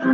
At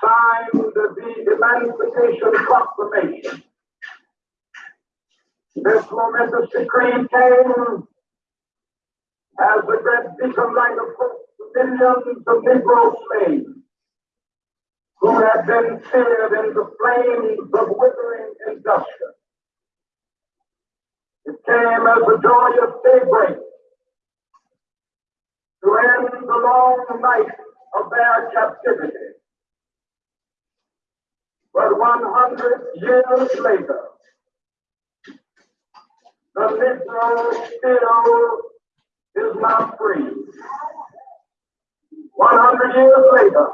signed the Emancipation Proclamation. This momentous decree came as the great beacon light of hope to millions of Negro slaves who had been seared in the flames of withering injustice. It came as a joyous daybreak to end the long night of their captivity. But 100 years later, the Negro still is not free. 100 years later,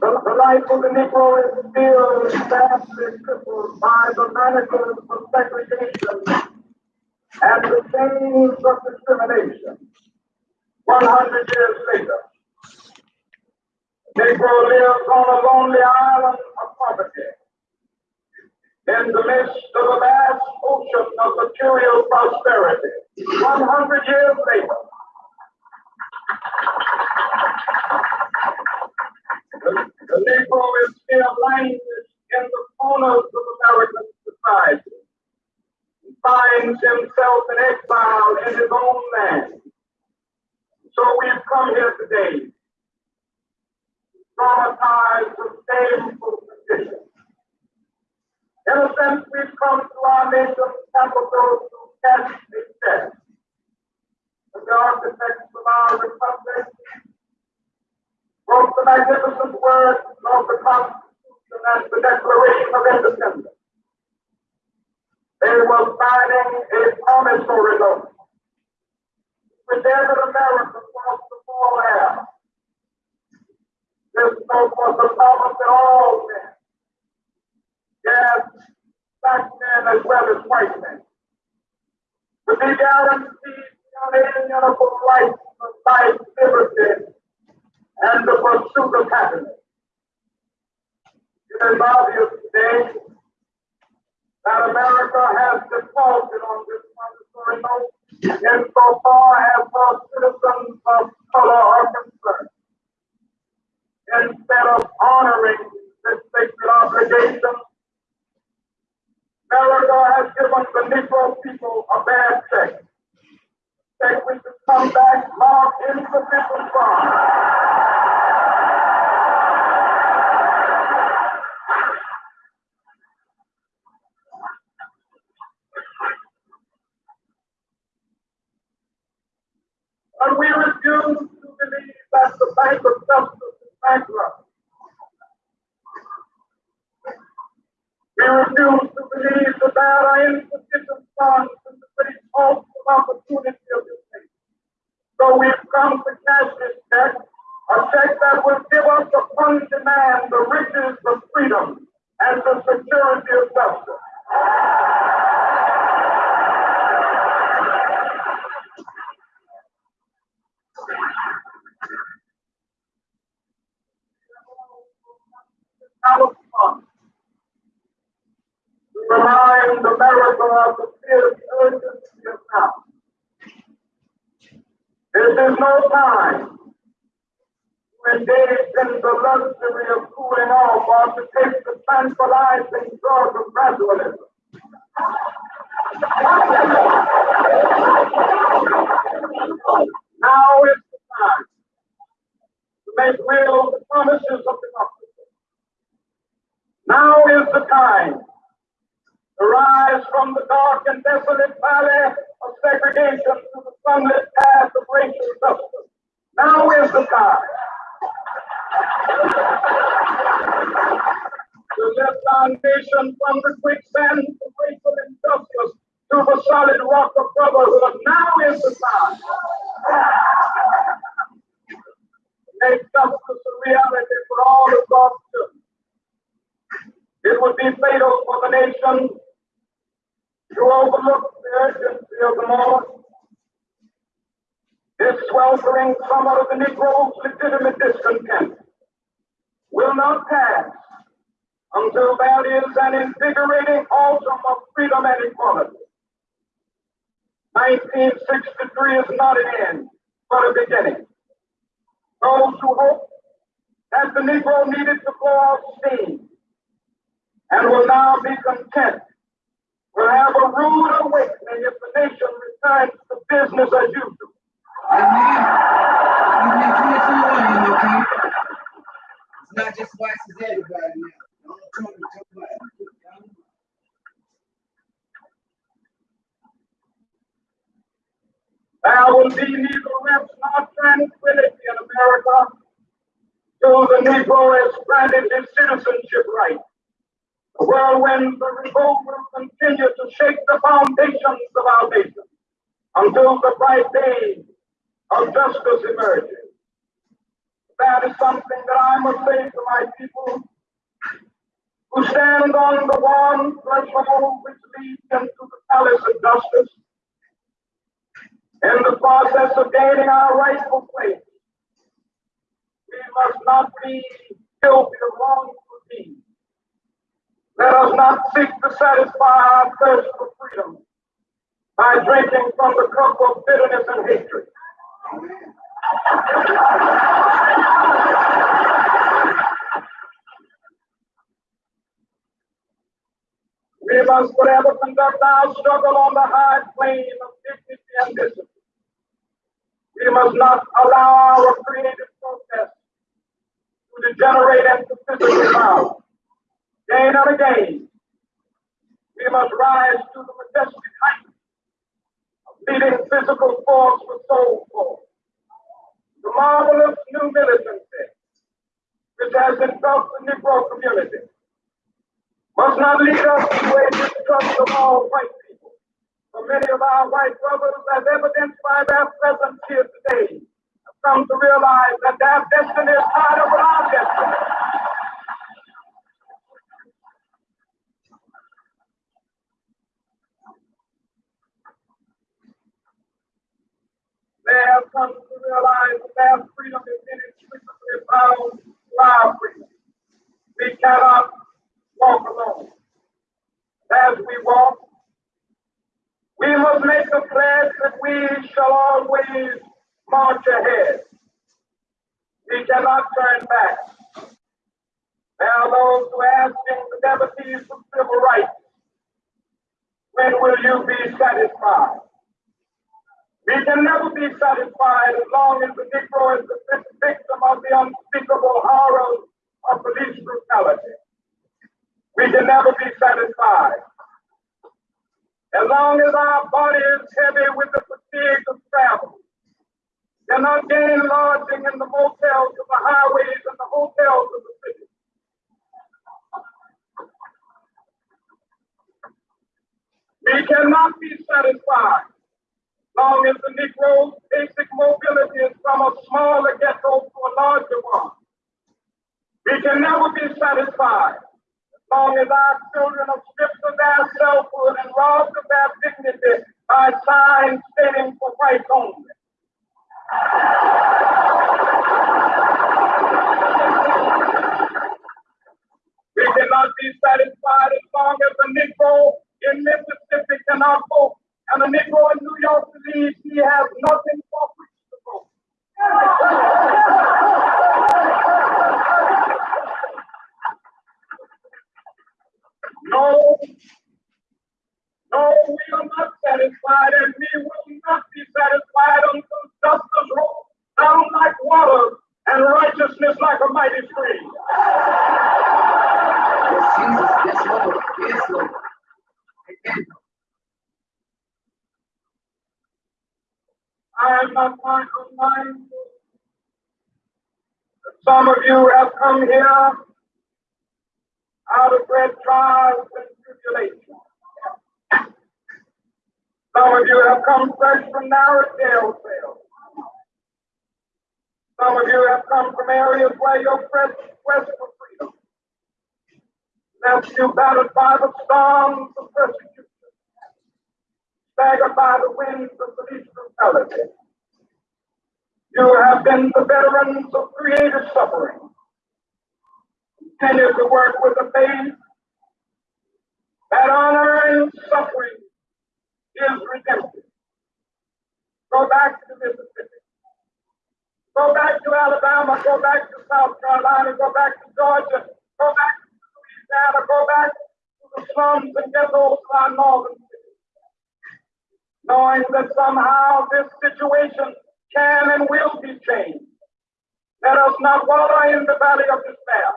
the, the life of the Negro is still sadly crippled by the manacles of segregation and the chains of discrimination. 100 years later, Negro lives on a lonely island of poverty in the midst of a vast ocean of material prosperity. 100 years later, the, Negro is still languished in the corners of American society. He finds himself in exile in his own land. So we've come here today traumatized with shameful conditions. In a sense, we've come to our nation's capital to catch a test. The architects of our republic wrote the magnificent words of the Constitution and the Declaration of Independence. They were signing a promissory note. Presented America across the full air. This note was the promise that all men, yes, black men as well as white men, would be guaranteed the unalienable rights of life, liberty, and the pursuit of happiness. It is obvious today that America has defaulted on this promissory note insofar as her citizens of color are concerned. Instead of honoring this sacred obligation, America has given the Negro people a bad check. Check which has come back marked insufficient funds. And we refuse to believe that the Bank of Justice is bankrupt. We refuse to believe that there are insufficient funds in the great cost of opportunity of this nation. So we've come to cash this check, a check that will give us the upon demand the riches of freedom and the security of justice. America of the now. This is no time to engage in the luxury of cooling off or to take the tranquilizing of gradualism. Now is the time to make real the promises of the democracy. Now is the time to rise from the dark and desolate valley of segregation to the sunlit path of racial justice. Now is the time to lift our nation from the quicksand of racial injustice to the solid rock of brotherhood. Now is the time to make justice a reality for all of God's children. It would be fatal for the nation to overlook the urgency of the moment. This sweltering summer of the Negro's legitimate discontent will not pass until there is an invigorating autumn of freedom and equality. 1963 is not an end, but a beginning. Those who hope that the Negro needed to blow off steam and will now be content will have a rude awakening if the nation returns to business as usual. Amen. 22 okay? It's not just whites, it's everybody now. Talk about. There will be neither rest nor tranquility in America till the Negro has granted his citizenship right. The whirlwinds of revolt will continue to shake the foundations of our nation until the bright day of justice emerges. That is something that I must say to my people who stand on the one threshold which leads into the palace of justice. In the process of gaining our rightful place, we must not be guilty of wrongful deeds. Let us not seek to satisfy our thirst for freedom by drinking from the cup of bitterness and hatred. We must forever conduct our struggle on the high plane of dignity and discipline. We must not allow our creative protest to degenerate into physical violence. Again and again, we must rise to the majestic height of leading physical force with soul force. The marvelous new militancy which has engulfed the Negro community must not lead us to a distrust of all white people. For many of our white brothers, as evidenced by their presence here today, have come to realize that their destiny is tied up with our destiny. They have come to realize that their freedom is inextricably bound to our freedom. We cannot walk alone. As we walk, we must make a pledge that we shall always march ahead. We cannot turn back. There are those who are asking the devotees of civil rights, when will you be satisfied? We can never be satisfied as long as the Negro is the victim of the unspeakable horrors of police brutality. We can never be satisfied. As long as our body is heavy with the fatigue of travel, cannot gain lodging in the motels of the highways and the hotels of the city. We cannot be satisfied long as the Negro's basic mobility is from a smaller ghetto to a larger one. We can never be satisfied as long as our children are stripped of their selfhood and robbed of their dignity by signs stating for whites only. We cannot be satisfied as long as the Negro in Mississippi cannot vote and the Negro in New York believes he has nothing for which to vote. No, no, we are not satisfied, and we will not be satisfied until justice rolls down like water and righteousness like a mighty stream. Jesus. Yes, Lord. Yes, Lord. Amen. I am not mindful that some of you have come here out of great trials and tribulations. Some of you have come fresh from narrow jail cells. Some of you have come from areas where your quest quest for freedom left you battered by the storms of persecution staggered by the winds of police brutality. You have been the veterans of creative suffering. Continue to work with the faith that unearned suffering is redemptive. Go back to Mississippi. Go back to Alabama. Go back to South Carolina. Go back to Georgia. Go back to Louisiana. Go back to the slums and ghettos of our northern knowing that somehow this situation can and will be changed. Let us not wallow in the valley of despair.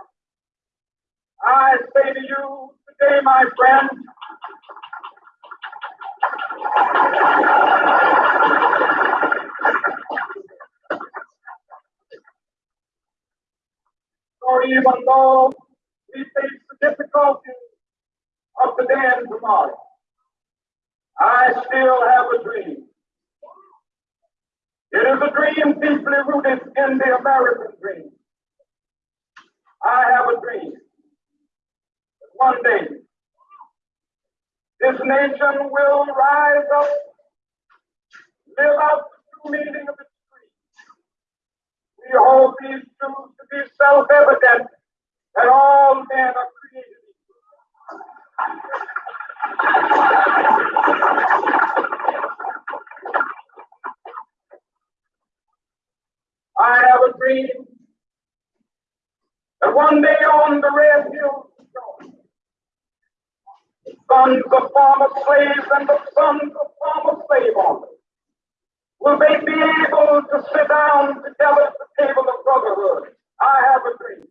I say to you today, my friend, or even though we face the difficulties of today and tomorrow, I still have a dream. It is a dream deeply rooted in the American dream. I have a dream that one day this nation will rise up, live out the true meaning of its creed. We hold these truths to be self-evident that all men are created equal. I have a dream that one day on the red hills the sons of former slaves and the sons of former slave owners will they be able to sit down together at the table of brotherhood. I have a dream.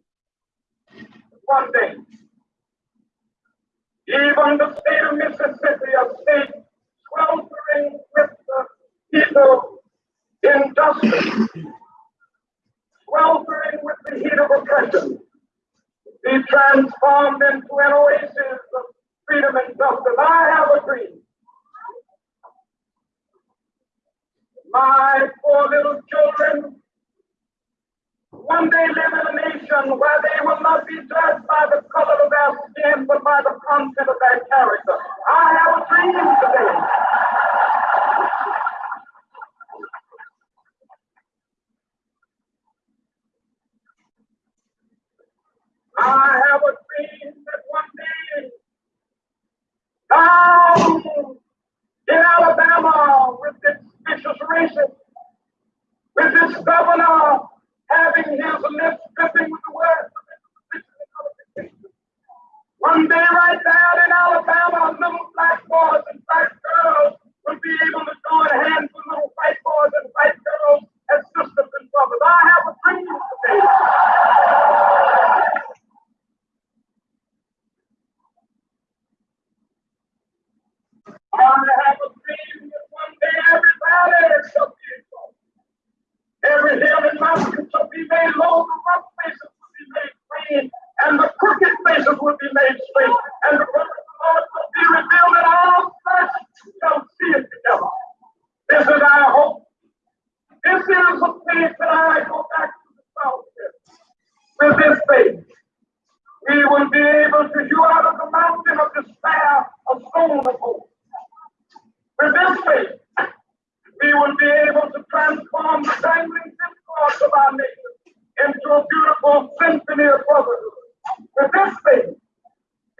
One day, even the state of Mississippi, a state sweltering with the heat of injustice, sweltering with the heat of oppression, be transformed into an With this faith, we will be able to transform the dangling discord of our nation into a beautiful symphony of brotherhood. With this faith,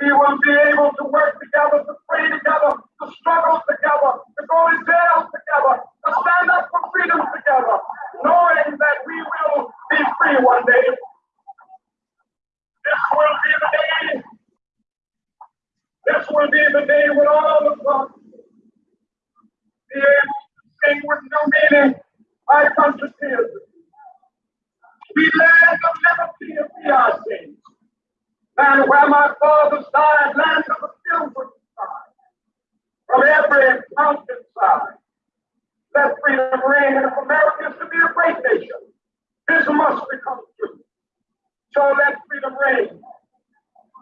we will be able to work together, to pray together, to struggle together, to go to jail together, to stand up for freedom together, knowing that we will be free one day. This will be the day. This will be the day when all of us with meaning. We land where my fathers died, land of the pilgrim side. From every mountainside. Let freedom reign, and if America is to be a great nation, this must become true. So let freedom reign.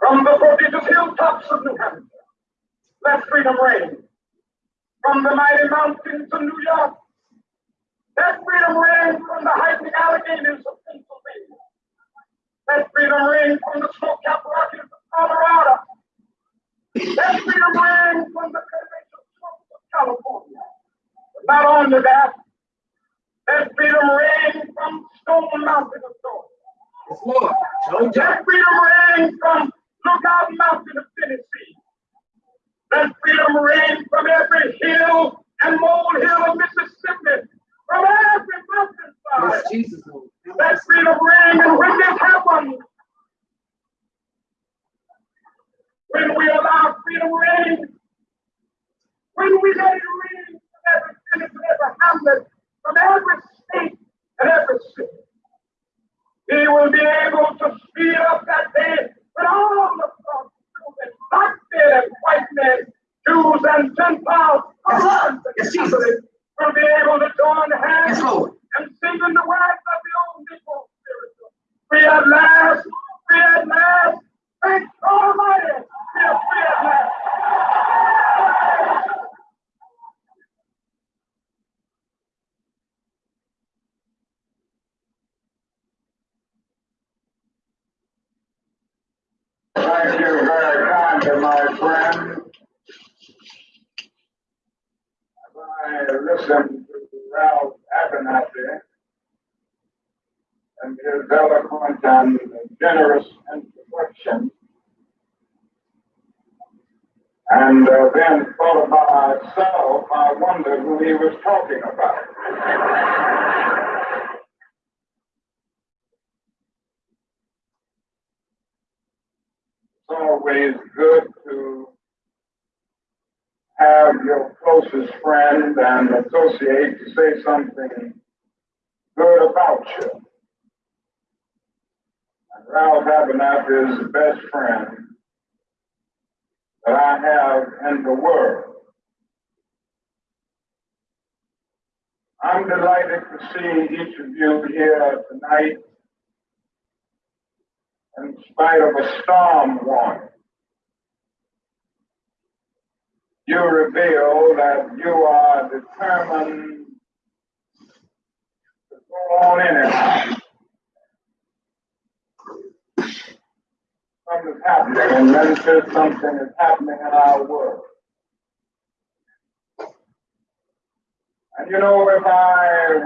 From the prodigious hilltops of New Hampshire, let freedom reign. From the mighty mountains of New York, let freedom reign from the heightened Alleghenies of Pennsylvania. Let freedom reign from the snow-capped Rockies of Colorado. Let freedom reign from the slopes of California. But not only that, let freedom reign from Stone Mountain of Georgia. Yes, Lord. Let freedom reign from Lookout Mountain of Tennessee. Let freedom reign from every hill and molehill of Mississippi, from every mountainside. Yes, Jesus, Lord. Let freedom reign, and when this happens, when we allow freedom reign, when we let it reign from every village and every hamlet, from every state and every city, he will be able to speed up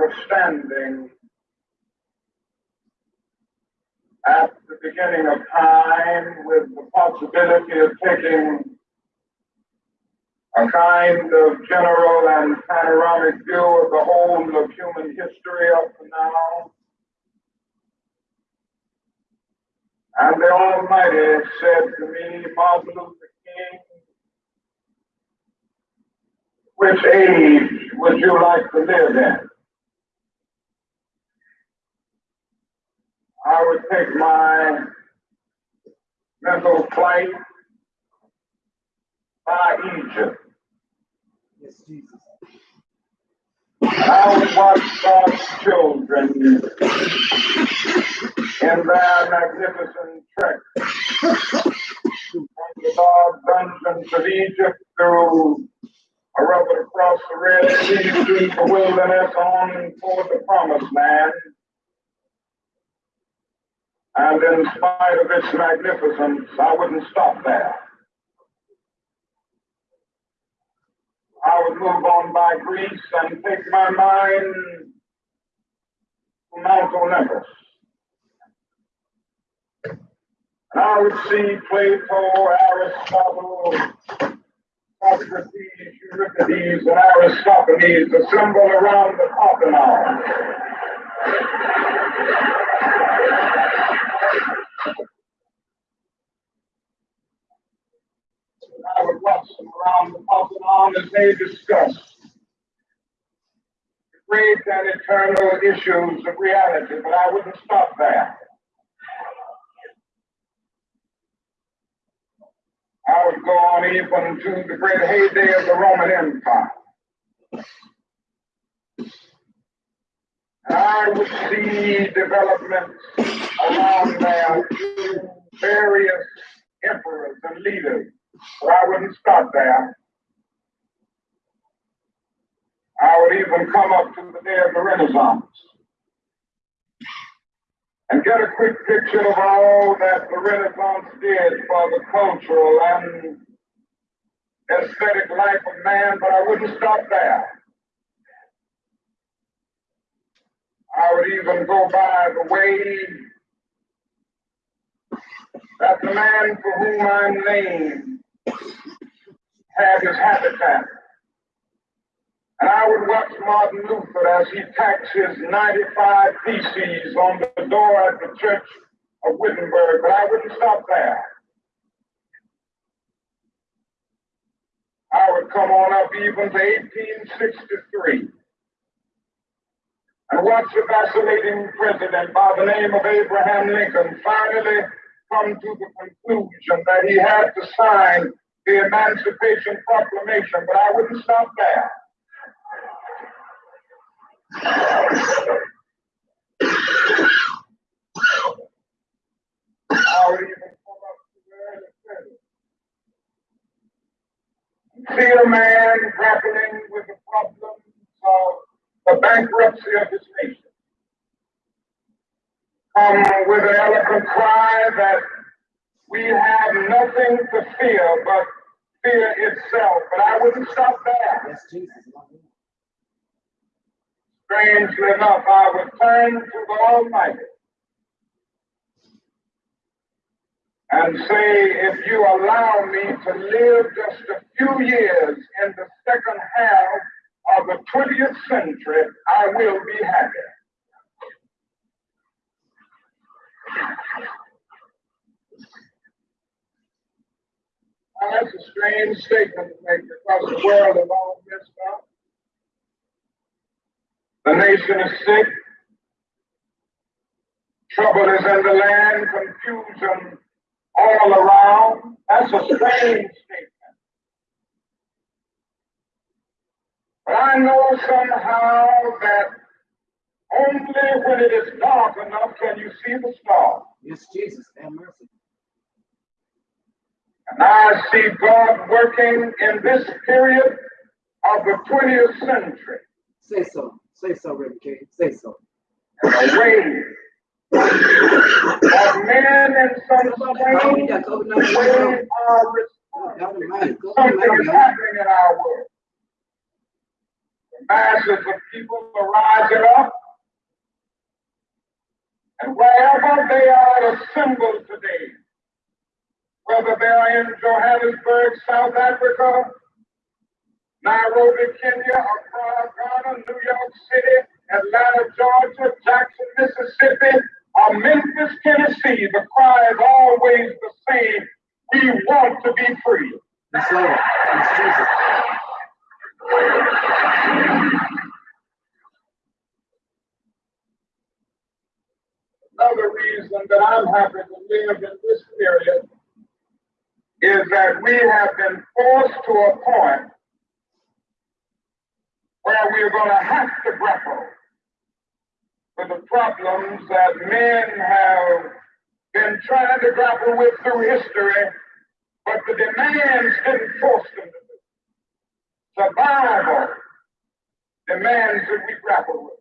I were standing at the beginning of time with the possibility of taking a kind of general and panoramic view of the whole of human history up to now. And the Almighty said to me, Martin Luther King, which age would you like to live in? I would take my mental flight by Egypt. Yes, Jesus. I would watch God's children in their magnificent trek from the dark dungeons of Egypt through a road across the Red Sea through the wilderness on toward the promised land. And in spite of its magnificence, I wouldn't stop there. I would move on by Greece and take my mind to Mount Olympus. And I would see Plato, Aristotle, Socrates, Euripides, and Aristophanes assembled around the Parthenon. Around as they great and eternal issues of reality, but I wouldn't stop there. I would go on even to the great heyday of the Roman Empire. I would see development around there, various emperors and leaders. But I wouldn't stop there. I would even come up to the day of the Renaissance and get a quick picture of all that the Renaissance did for the cultural and aesthetic life of man, but I wouldn't stop there. I would even go by the way that the man for whom I'm named had his habitat. And I would watch Martin Luther as he tacked his 95 theses on the door at the church of Wittenberg, but I wouldn't stop there. I would come on up even to 1863 and watch the vacillating president by the name of Abraham Lincoln finally come to the conclusion that he had to sign the Emancipation Proclamation, but I wouldn't stop there. I even come up to it see a man grappling with the problems of the bankruptcy of his nation. Come with an eloquent cry that we have nothing to fear but fear itself. But I wouldn't stop there. Yes, Jesus. Strangely enough, I would turn to the Almighty and say, if you allow me to live just a few years in the second half of the 20th century, I will be happy. Now, that's a strange statement to make because the world is all messed up. The nation is sick. Trouble is in the land, confusion all around. That's a strange statement. I know somehow that only when it is dark enough can you see the star. Yes, Jesus. Have mercy. And I see God working in this period of the 20th century Say so. Say so, Reverend King. Say so. in a way that men in some strange way are responding. God Almighty. God Something is happening in our world. Masses of people are rising up. And wherever they are assembled today, whether they are in Johannesburg, South Africa, Nairobi, Kenya, Accra, Ghana, New York City, Atlanta, Georgia, Jackson, Mississippi, or Memphis, Tennessee, the cry is always the same. We want to be free. Yes, Jesus. Another reason that I'm happy to live in this period is that we have been forced to a point where we're going to have to grapple with the problems that men have been trying to grapple with through history, but the demands didn't force them to. Survival demands that we grapple with.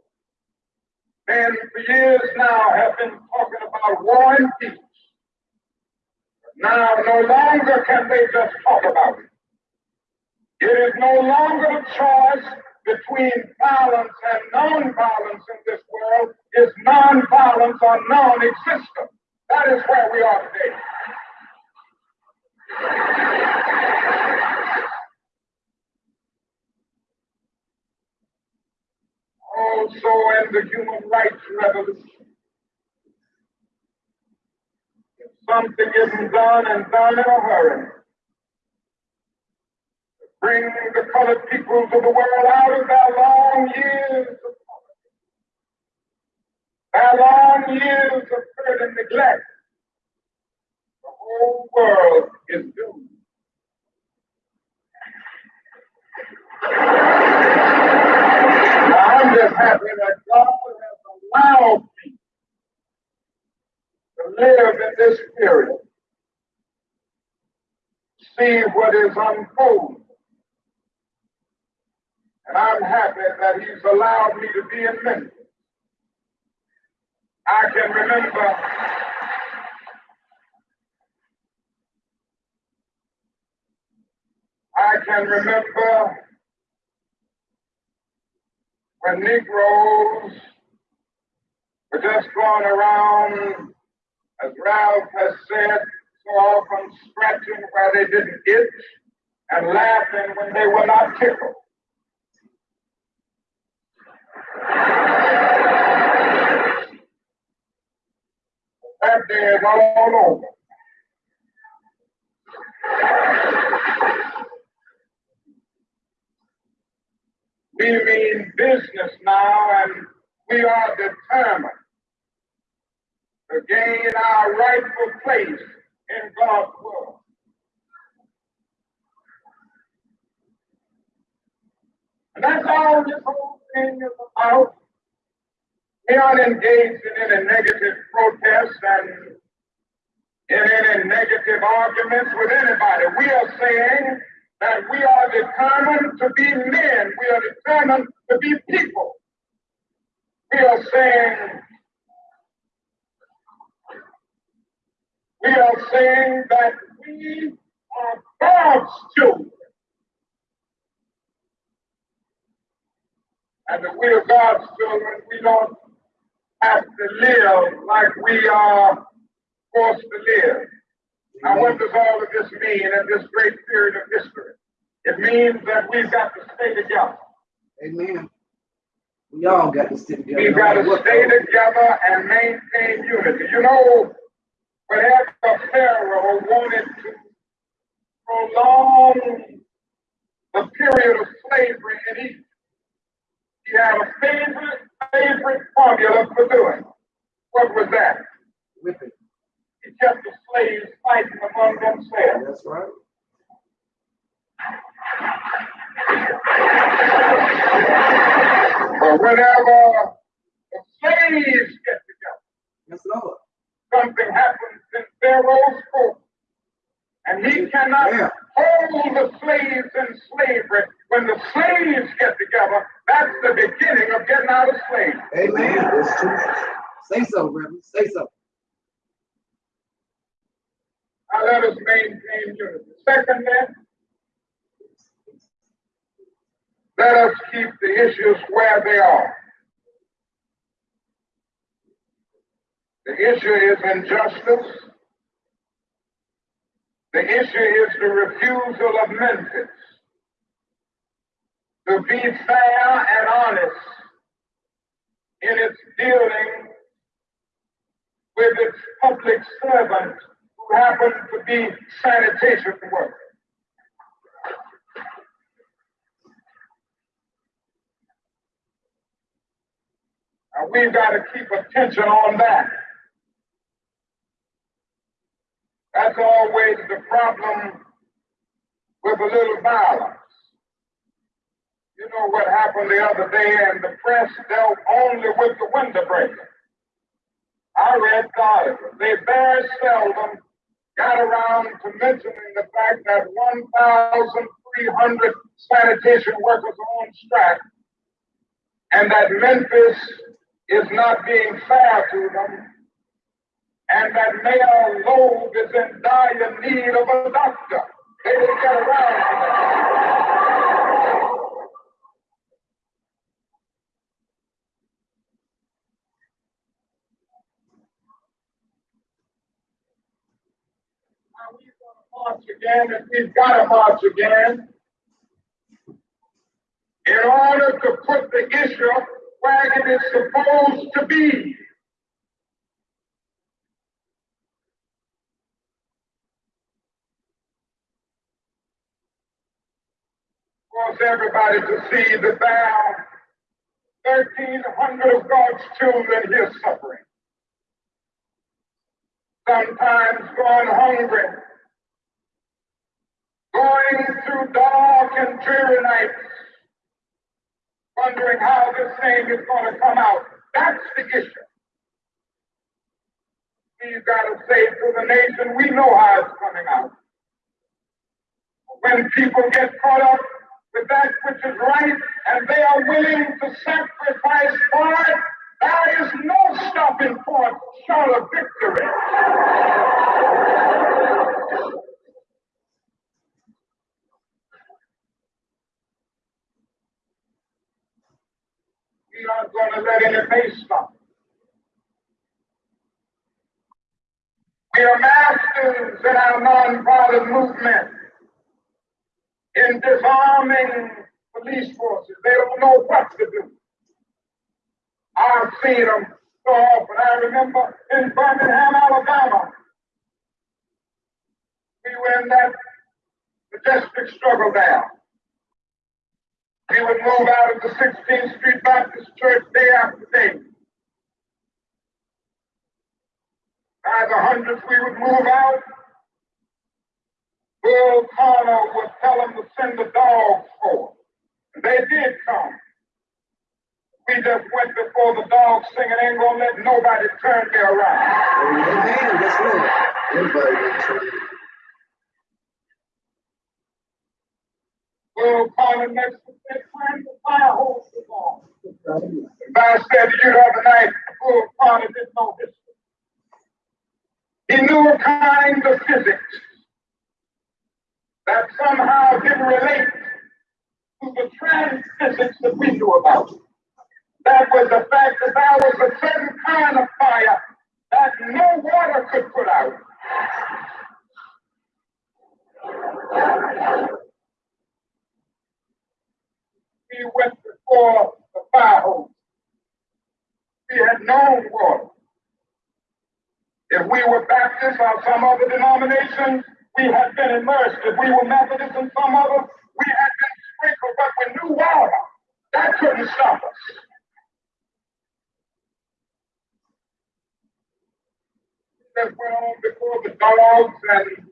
Men for years now have been talking about war and peace. Now, no longer can they just talk about it. It is no longer a choice between violence and non-violence in this world is non-violence or non-existence. That is where we are today. Also in the human rights revolution. If something isn't done and done in a hurry, bring the colored peoples of the world out of their long years of poverty, their long years of hurt and neglect. The whole world is doomed. I'm just happy that God has allowed me to live in this period, see what is unfolding. And I'm happy that he's allowed me to be in Memphis. I can remember I can remember when Negroes were just going around, as Ralph has said, so often scratching where they didn't itch and laughing when they were not tickled. That day is all over. We mean business now, and we are determined to gain our rightful place in God's world. And that's all this whole thing is about. We aren't engaged in any negative protests and in any negative arguments with anybody. We are saying that we are determined to be men. We are determined to be people. We are saying, we are saying that we are God's children. And that we are God's children, we don't have to live like we are forced to live. Now, what does all of this mean in this great period of history? It means that we've got to stay together. Amen. We all got to stay together. We've got to stay together and maintain unity. You know, whenever Pharaoh wanted to prolong the period of slavery in Egypt, he had a favorite, favorite formula for doing. What was that? Whipping. He kept the slaves fighting among themselves. That's right. But whenever the slaves get together, Yes, something happens in Pharaoh's court. And he cannot Yeah. hold the slaves in slavery. When the slaves get together, that's the beginning of getting out of slavery. Amen. That's true. Say so, Reverend. Say so. Now let us maintain unity. Secondly, let us keep the issues where they are. The issue is injustice. The issue is the refusal of Memphis to be fair and honest in its dealing with its public servants who happen to be sanitation workers. Now we've got to keep attention on that. That's always the problem with a little violence. You know what happened the other day, and the press dealt only with the window breaker. I read the. They very seldom got around to mentioning the fact that 1,300 sanitation workers are on strike and that Memphis is not being fair to them and that Mayor Loeb is in dire need of a doctor. They didn't get around to that. Again, if we've got to march again, in order to put the issue where it is supposed to be. wants everybody to see the bound 1,300 of God's children here suffering. Sometimes going hungry, going through dark and dreary nights, wondering how this thing is going to come out. That's the issue. We've got to say to the nation, we know how it's coming out. When people get caught up with that which is right and they are willing to sacrifice for it, there is no stopping point short of victory. We aren't going to let any pace stop. We are masters in our nonviolent movement in disarming police forces. They don't know what to do. I've seen them so often. I remember in Birmingham, Alabama, we were in that majestic struggle there. We would move out of the 16th Street Baptist Church day after day. By the hundreds, we would move out Bull Connor would tell them to send the dogs for. They did come. We just went before the dogs singing, ain't gonna let nobody turn me around. Amen. That's right. Bull Connor next to said, turn the fire hose on. I said you the other night, Bull Connor didn't know history. He knew a kind of physics that somehow didn't relate to the trans physics that we knew about. That was the fact that there was a certain kind of fire that no water could put out. We went before the fire hose. We had known water. If we were Baptists or some other denomination, we had been immersed. If we were Methodists and some other, we had been sprinkled, but we knew water. That couldn't stop us. Just went on before the dogs, and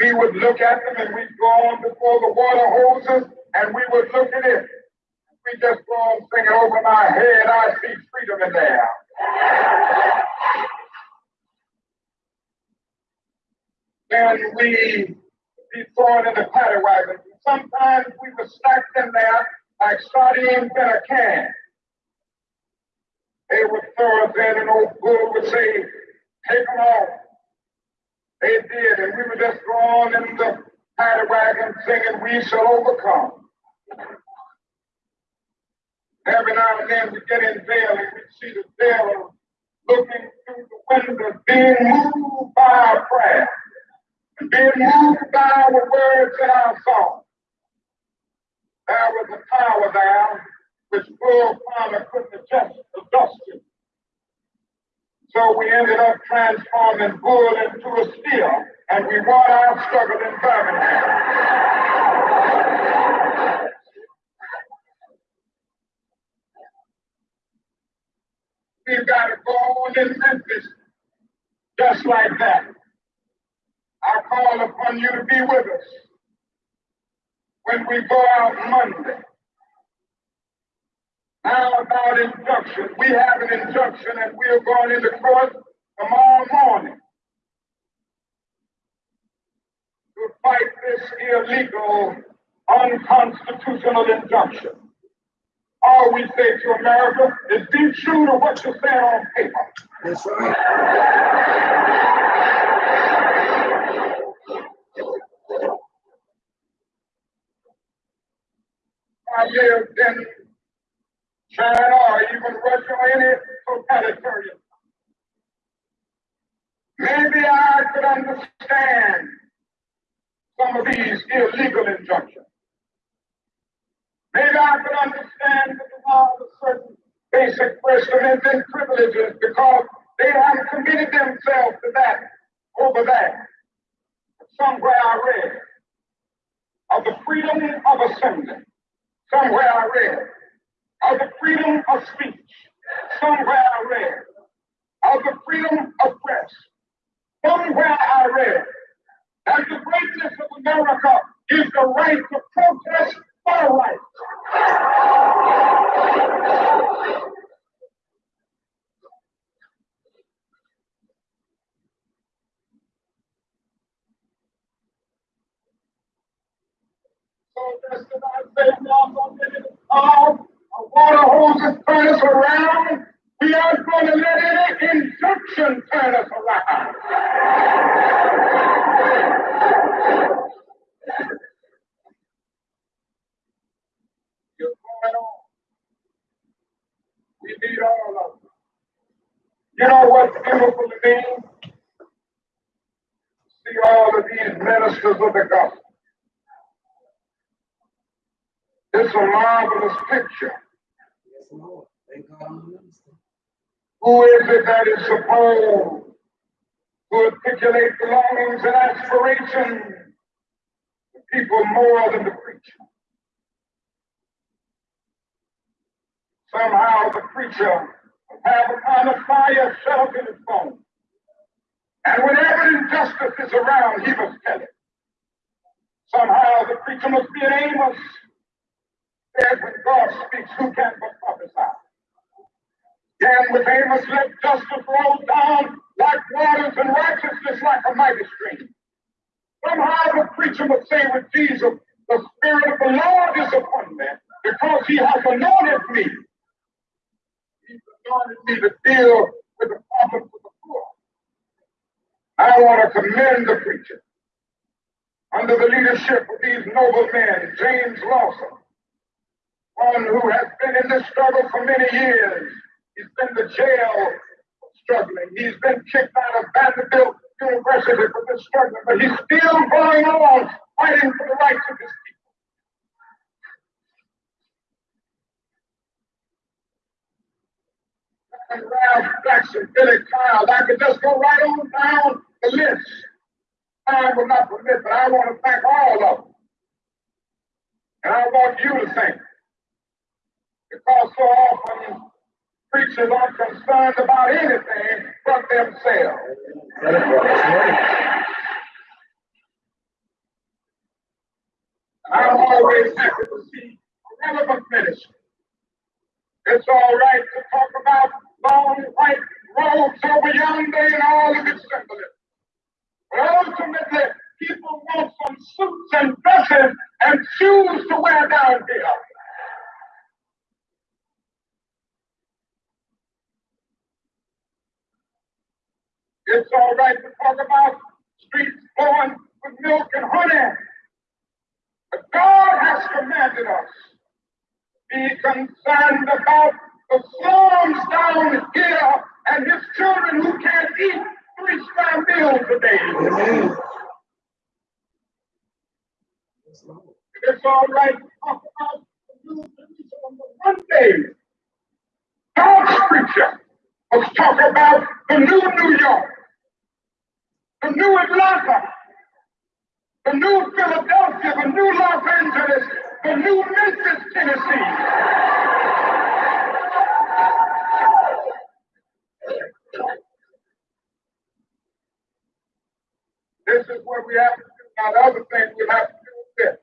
we would look at them, and we'd go on before the water hoses, and we would look at it. We just on singing over my head, I see freedom in there. and we be thrown in the paddy wagon. Sometimes we were stacked in there like sardines in a can. They would throw us in, and old bull would say, take them off. They did, and we were just thrown in the paddy wagon singing, we shall overcome. Every now and then we get in there and we see the devil looking through the window, being moved by our prayer being moved by our words in our song. There was a power there which Bull Farmer couldn't adjust, adjust to. So we ended up transforming Bull into a steel, and we won our struggle in Birmingham. We've got to go on in Memphis just like that. I call upon you to be with us when we go out Monday. Now about injunction. We have an injunction and we're going into court tomorrow morning to fight this illegal, unconstitutional injunction. All we say to America is be true to what you said on paper. That's right. I lived in China or even Russia or any totalitarian. Maybe I could understand some of these illegal injunctions. Maybe I could understand the law of certain basic first and privileges because they have committed themselves to that over that. Somewhere I read of the freedom of assembly. Somewhere I read of the freedom of speech. Somewhere I read of the freedom of press. Somewhere I read that the greatness of America is the right to protest just as I say, a water hose turn us around, we aren't going to let any injunction turn us around. You're going on. We need all of them. You know what's beautiful to me? See all of these ministers of the gospel. It's a marvelous picture. Yes, Lord. Thank God Who is it that is supposed to articulate the longings and aspirations of people more than the preacher? Somehow the preacher have a kind of fire shut up in his bones. And whenever injustice is around, he must tell it. Somehow the preacher must be an Amos said, when God speaks, who can but prophesy? And with Amos, let justice roll down like waters and righteousness like a mighty stream. Somehow the preacher must say with Jesus, the Spirit of the Lord is upon me because he has anointed me. He's anointed me to deal with the problems of the poor. I want to commend the preacher under the leadership of these noble men, James Lawson, one who has been in this struggle for many years. He's been to jail struggling. He's been kicked out of Vanderbilt University for this struggle, but he's still going on fighting for the rights of his people. And Ralph Jackson, Billy Kyle, I could just go right on down the list. Time will not permit, but I want to thank all of them. And I want you to thank because so often preachers are concerned about anything but themselves. I'm always happy to see relevant ministry. It's all right to talk about long white robes over yonder and all of its symbolism. But ultimately, people want some suits and dresses and shoes to wear down here. It's all right to talk about streets flowing with milk and honey. But God has commanded us be concerned about the slums down here and his children who can't eat three star meals a day. Amen. It's all right to the new Jerusalem, but one day, God's preacher must talk about the new New York the new Atlanta, the new Philadelphia, the new Los Angeles, the new Memphis, Tennessee. This is what we have to do. Now, the other thing we have to do is this.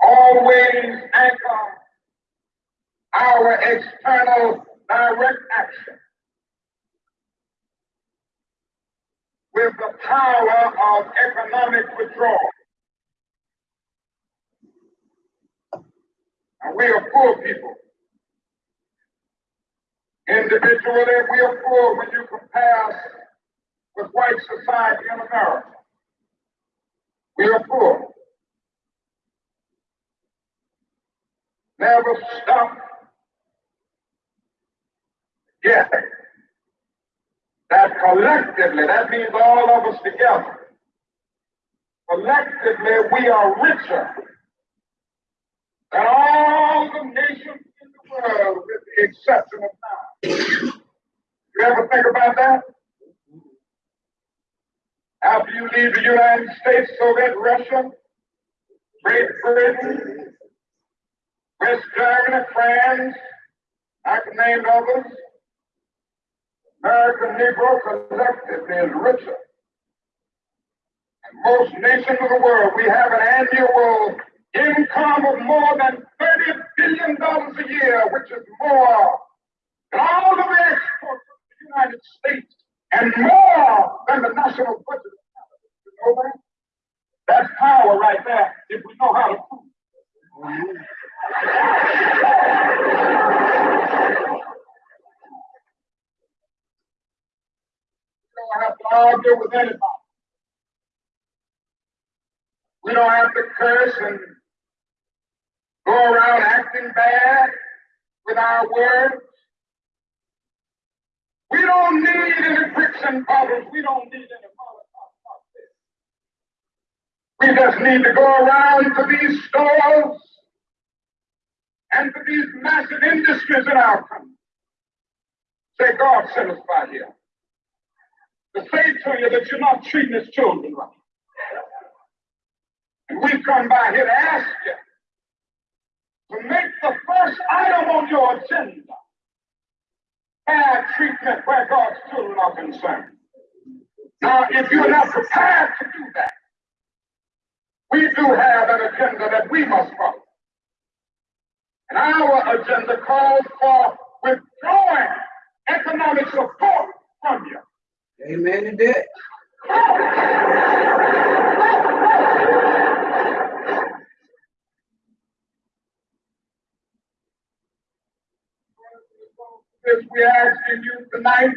Always anchor our external direct action with the power of economic withdrawal. And we are poor people. Individually, we are poor when you compare us with white society in America. We are poor. Never stop getting that collectively, that means all of us together, collectively we are richer than all the nations in the world with the exception of now. You ever think about that? After you leave the United States, Soviet Russia, Great Britain, West Germany, France, I can name others, American Negro collectively is richer. Most nations of the world, we have an annual income of more than $30 billion a year, which is more than all of the exports of the United States and more than the national budget. You know that? That's power right there if we know how to prove it. We don't have to argue with anybody. We don't have to curse and go around acting bad with our words. We don't need any bricks and. We don't need any Molotov. We just need to go around to these stores and to these massive industries in our country. Say, God sent us by here. To say to you that you're not treating his children right. And we've come by here to ask you to make the first item on your agenda bad treatment where God's children are concerned. Now, if you're not prepared to do that, we do have an agenda that we must follow. And our agenda calls for withdrawing economic support from you. Amen to that. If we asking you tonight,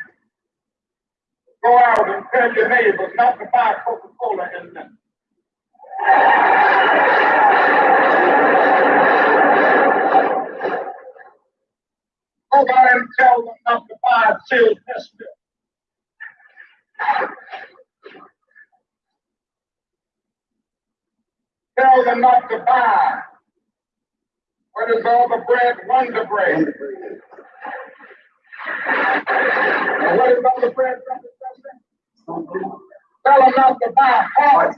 go out and tell your neighbors not to buy Coca-Cola in them. Go by and tell them not to buy test milk. Tell them not to buy what is all the bread, Wonder Bread. And what is all the bread, Brother? Tell them not to buy hard.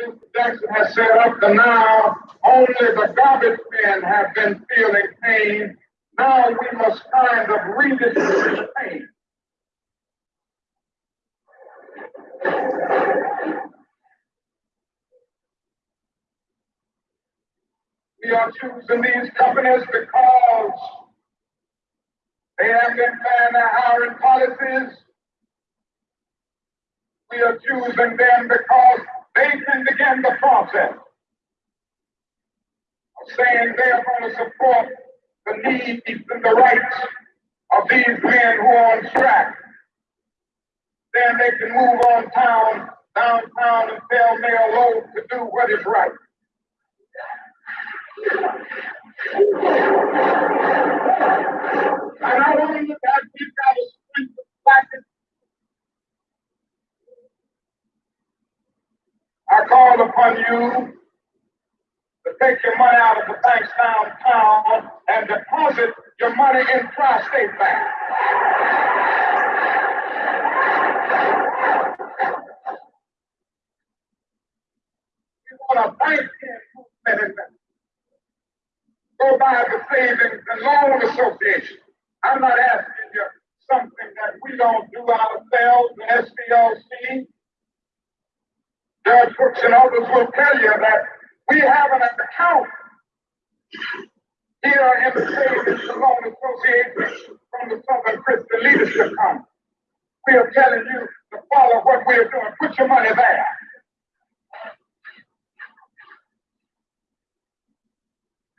Mr. Jackson has said up to now, only the garbage men have been feeling pain. Now we must kind of redistribute pain. We are choosing these companies because they have been paying their hiring policies. We are choosing them because they can begin the process of saying they are going to support the needs and the rights of these men who are on strike. Then they can move on town, downtown and tell Mayor Loeb to do what is right. And not only that, we've got to strengthen black and I call upon you to take your money out of the banks downtown and deposit your money in Tri-State Bank. You want a bank movement Go by the Savings and Loan Association. I'm not asking you something that we don't do ourselves, the SCLC. Judge Hooks and others will tell you that we have an account here in the Savings and Loan Association from the Southern Christian Leadership Conference. We are telling you to follow what we are doing. Put your money there.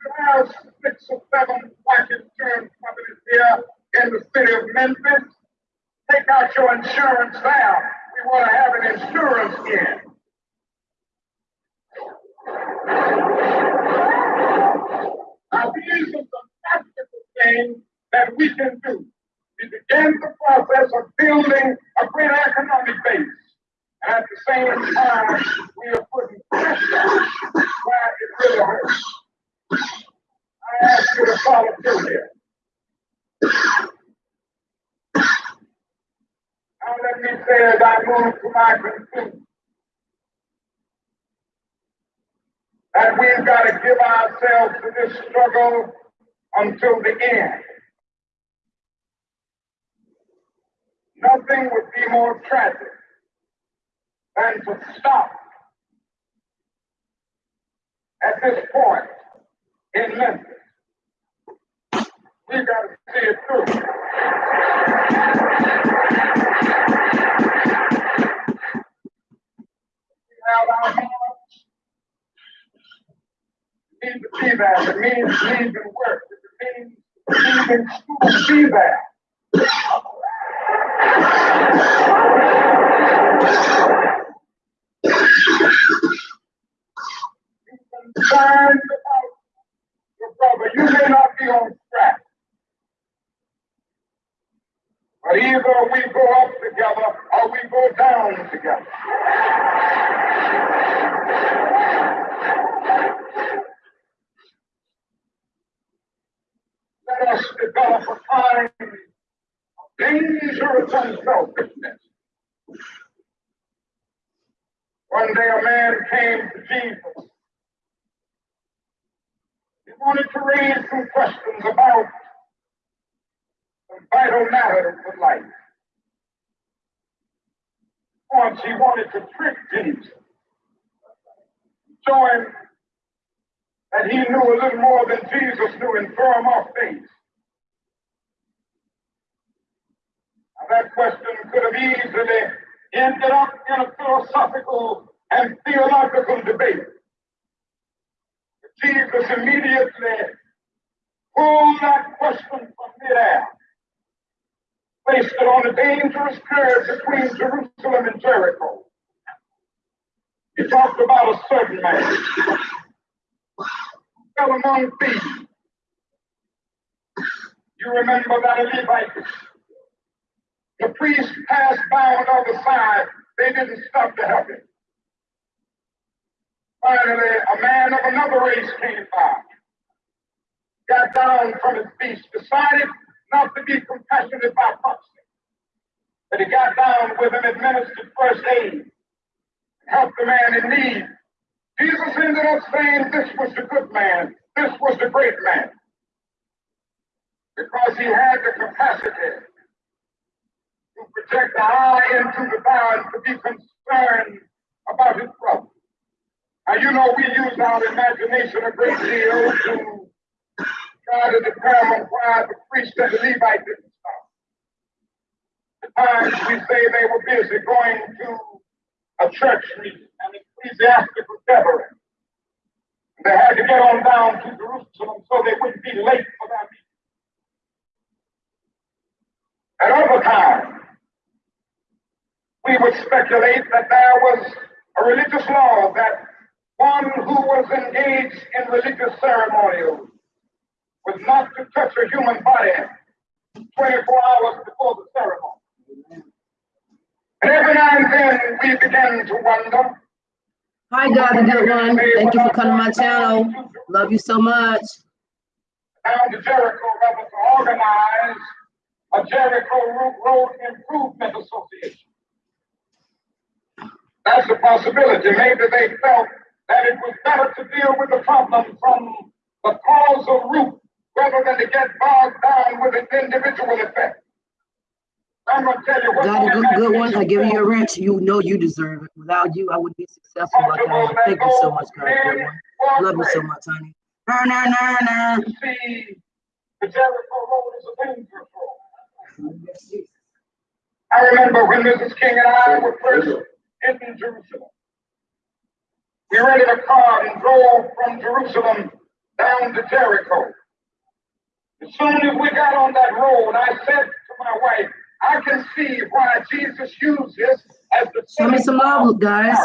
You have six or seven life insurance companies here in the city of Memphis. Take out your insurance there. We want to have an insurance here. Are some practical things that we can do. we began the process of building a economic base. And at the same time, we are putting pressure where it really hurts. I ask you to follow through here. Now let me say as I move to my. That we've got to give ourselves to this struggle until the end. Nothing would be more tragic than to stop at this point in Memphis. We've got to see it through. We have our hands. Need to be there. It means need to work. It means leaving school concerned about your brother. You may not be on track. But either we go up together or we go down together. Let us develop a kind of dangerous unselfishness. One day a man came to Jesus. He wanted to raise some questions about some vital matters of life. Once he wanted to trick Jesus, him that he knew a little more than Jesus knew and throw him off base. Now, that question could have easily ended up in a philosophical and theological debate. But Jesus immediately pulled that question from midair, placed it on a dangerous curve between Jerusalem and Jericho. He talked about a certain man fell among thieves. You remember that Levite the priest passed by on the other side. They didn't stop to help him. Finally, a man of another race came by, got down from his beast, decided not to be compassionate by proxy. But he got down with him, administered first aid, helped the man in need. Jesus ended up saying this was the good man, this was the great man, because he had the capacity to project the eye into the barn to be concerned about his brother. Now, you know, we use our imagination a great deal to try to determine why the priest and the Levite didn't stop. At times we say they were busy going to a church meeting, an ecclesiastical gathering. They had to get on down to Jerusalem so they wouldn't be late for that meeting. At other times, we would speculate that there was a religious law that one who was engaged in religious ceremonials was not to touch a human body 24 hours before the ceremony. And every now and then we begin to wonder. Hi, God, the good one. Thank you for coming to my channel. Love you so much. Down to Jericho, was organize a Jericho Road Improvement Association. That's a possibility. Maybe they felt that it was better to deal with the problem from the causal root rather than to get bogged down with an individual effect. God, a good, one. I give you a wrench. You know you deserve it. Without you, I wouldn't be successful like I am. Thank you so much, God. Good one. Love you so much, honey. Nah, nah, nah, nah. Is. I remember when Mrs. King and I were first in Jerusalem. We rented a car and drove from Jerusalem down to Jericho. As soon as we got on that road, I said to my wife, I can see why Jesus used this as the Show me some love, guys,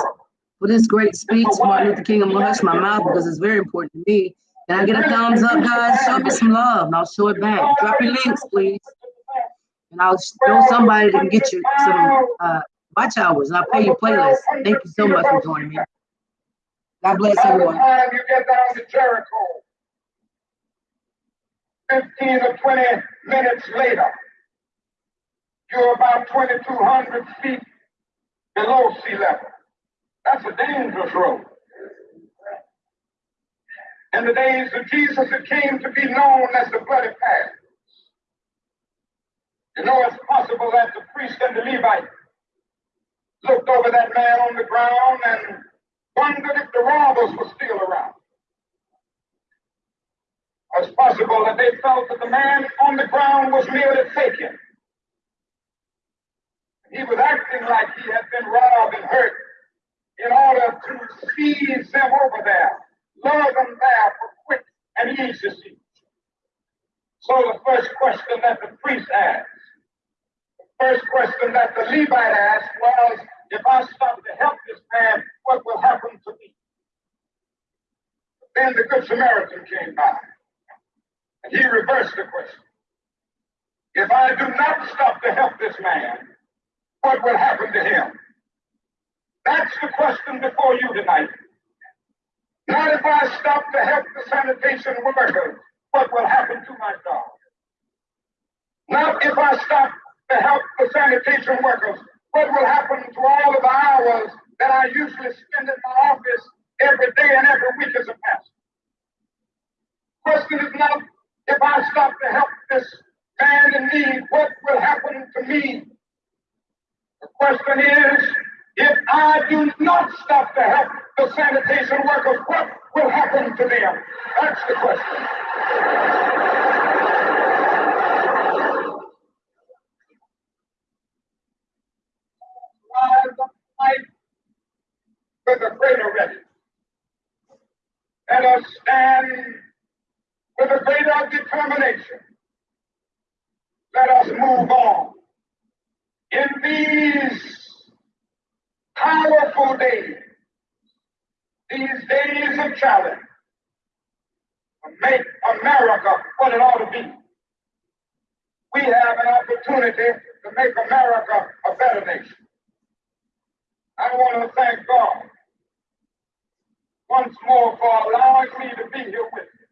for this great speech. Martin Luther King. I'm gonna hush my mouth because it's very important to me. Can I get a thumbs up, guys? Show me some love and I'll show it back. Drop your links, please. And I'll s- know somebody that can get you some, uh, watch hours. I'll pay your playlist. Thank you so much for joining me. God bless By the everyone. time you get down to Jericho, fifteen or twenty minutes later, you're about twenty-two hundred feet below sea level. That's a dangerous road. In the days of Jesus, it came to be known as the bloody path. You know, it's possible that the priest and the Levite looked over that man on the ground and wondered if the robbers were still around. It's possible that they felt that the man on the ground was merely faking. He was acting like he had been robbed and hurt in order to seize them over there, lure them there for quick and easy. So the first question that the priest asked, the first question that the Levite asked was, if I stop to help this man, what will happen to me? Then the Good Samaritan came by, and he reversed the question. If I do not stop to help this man, what will happen to him? That's the question before you tonight. Not if I stop to help the sanitation workers, what will happen to my dog? Not if I stop to help the sanitation workers, what will happen to all of the hours that I usually spend in my office every day and every week as a pastor? Question is not if I stop to help this man in need, what will happen to me? The question is, if I do not stop to help the sanitation workers, what will happen to them? That's the question. Rise up tonight with a greater readiness. Let us stand with a greater determination. Let us move on. In these powerful days, these days of challenge, to make America what it ought to be. We have an opportunity to make America a better nation. I want to thank God once more for allowing me to be here with you.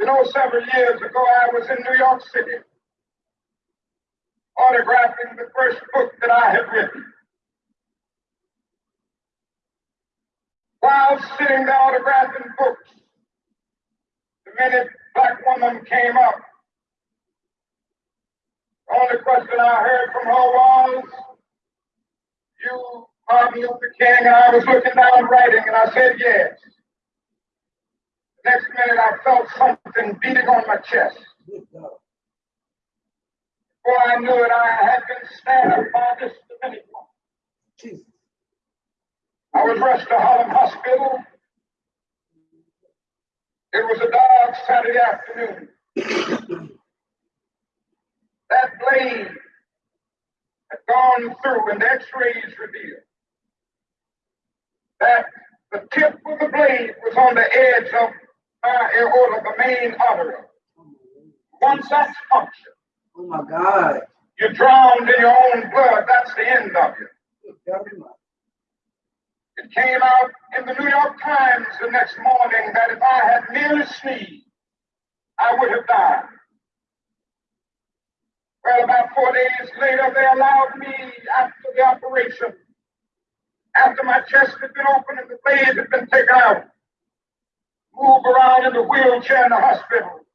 You know, several years ago, I was in New York City autographing the first book that I had written. While sitting there autographing books, the minute black woman came up, the only question I heard from her was, you, Martin Luther King, and I was looking down writing, and I said yes. Next minute, I felt something beating on my chest. Before I knew it, I had been stabbed by this woman. Jesus. I was rushed to Harlem Hospital. It was a dark Saturday afternoon. that blade had gone through, and the x-rays revealed that the tip of the blade was on the edge of my aorta, the main artery. Once that's punctured, Oh my God. you're drowned in your own blood. That's the end of you. Good God Almighty. It came out in the New York Times the next morning that if I had merely sneezed, I would have died. Well, about four days later, they allowed me after the operation, after my chest had been opened and the blade had been taken out, move around in the wheelchair in the hospital.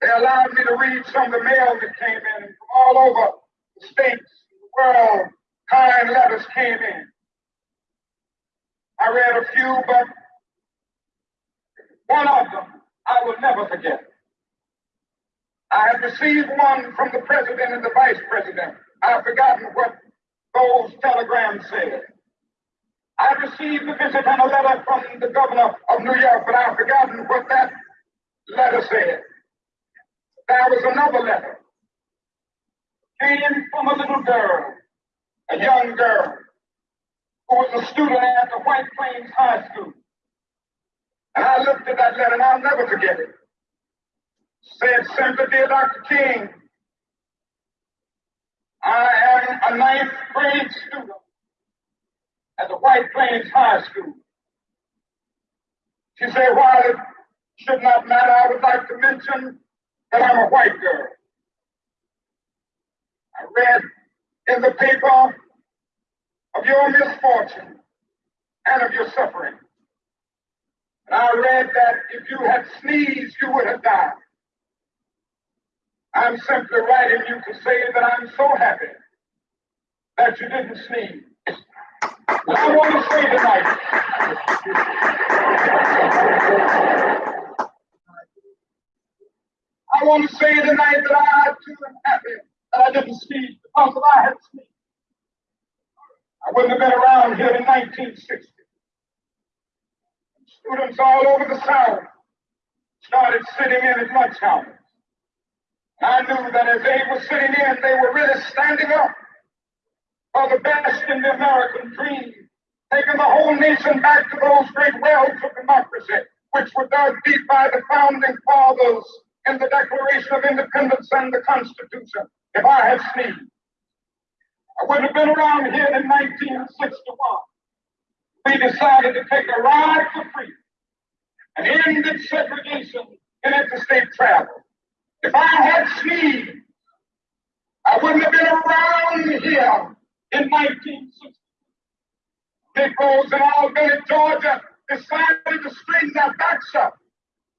They allowed me to read some of the mail that came in from all over the states, the world, kind letters came in. I read a few, but one of them I will never forget. I have received one from the president and the vice president. I've forgotten what those telegrams said. I received a visit and a letter from the governor of New York, but I've forgotten what that letter said. There was another letter. Came from a little girl, a young girl, who was a student at the White Plains High School. And I looked at that letter and I'll never forget it. Said simply, dear Dr. King, I am a ninth grade student at the White Plains High School. She said, while it should not matter, I would like to mention that I'm a white girl. I read in the paper of your misfortune and of your suffering. And I read that if you had sneezed, you would have died. I'm simply writing you to say that I'm so happy that you didn't sneeze. I want to say tonight, I want to say tonight that I too am happy that I didn't sneeze because I had sneezed, I wouldn't have been around here in 1960. Students all over the South started sitting in at lunch counters. I knew that as they were sitting in, they were really standing up for the best in the American dream, taking the whole nation back to those great wells of democracy, which were dug deep by the founding fathers in the Declaration of Independence and the Constitution. If I had sneezed, I wouldn't have been around here in 1961. We decided to take a ride for freedom and ended segregation in interstate travel. If I had sneezed, I wouldn't have been around here in 1960. Negroes in Albany, Georgia decided to straighten their backs up.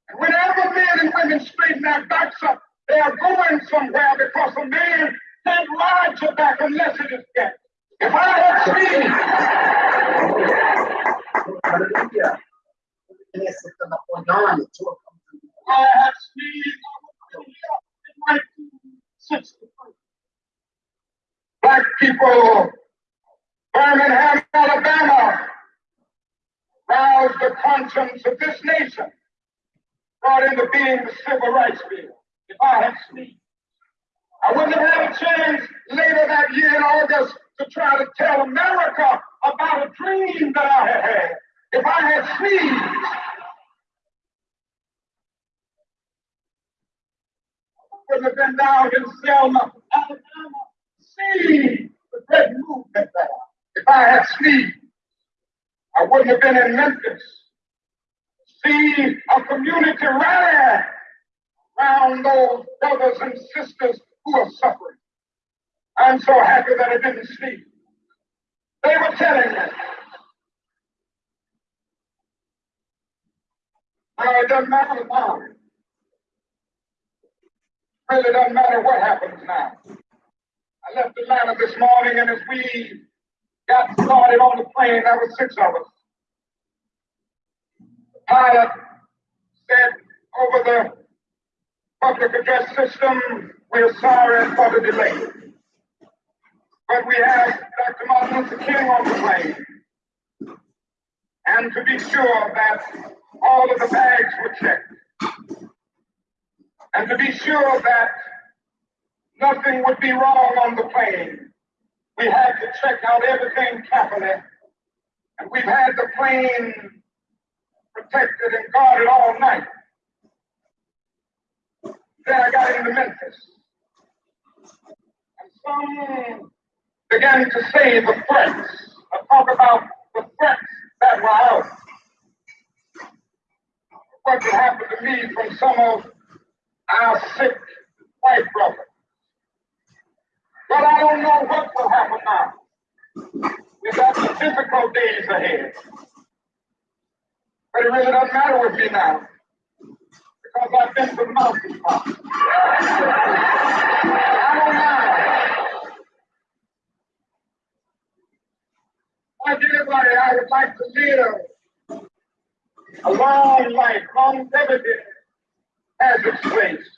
And whenever men and women straighten their backs up, they are going somewhere because a man can't ride your back unless it is dead. If I had 1963. Black people, Birmingham, Alabama, roused the conscience of this nation, brought into being the Civil Rights Bill. If I had sneezed, I wouldn't have had a chance later that year in August to try to tell America about a dream that I had had. If I had sneezed, I wouldn't have been down in Selma, Alabama, seeing the great movement there. If I had sneezed, I wouldn't have been in Memphis, see a community rally around those brothers and sisters who are suffering. I'm so happy that I didn't sleep. They were telling me. Now it doesn't matter now. Really doesn't matter what happens now. I left Atlanta this morning, and as we got started on the plane, there were six of us. Pilot said over the public address system, we're sorry for the delay. But we have Dr. Martin Luther King on the plane. And to be sure that all of the bags were checked. And to be sure that nothing would be wrong on the plane, we had to check out everything carefully. And we've had the plane protected and guarded all night. Then I got into Memphis. And some began to say the threats. I talk about the threats that were out. What could happen to me from some of our sick white brothers. But I don't know what will happen now. We've got some difficult days ahead. But it really doesn't matter with me now. Because I've been to the mountaintop. I don't mind. Like anybody, I would like to live a long life. Longevity has its place.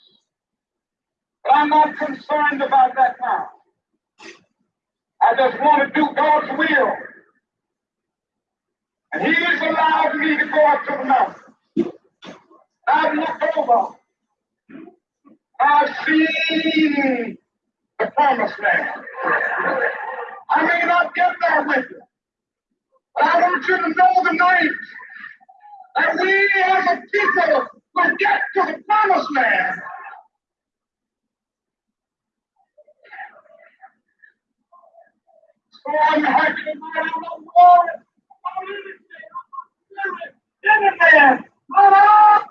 But I'm not concerned about that now. I just want to do God's will. And He's allowed me to go up to the mountain. I've looked over. I've seen the promised land. I may not get there with you, but I want you to know the tonight that we as a people will get to the promised land. So hearken and mind on the Lord.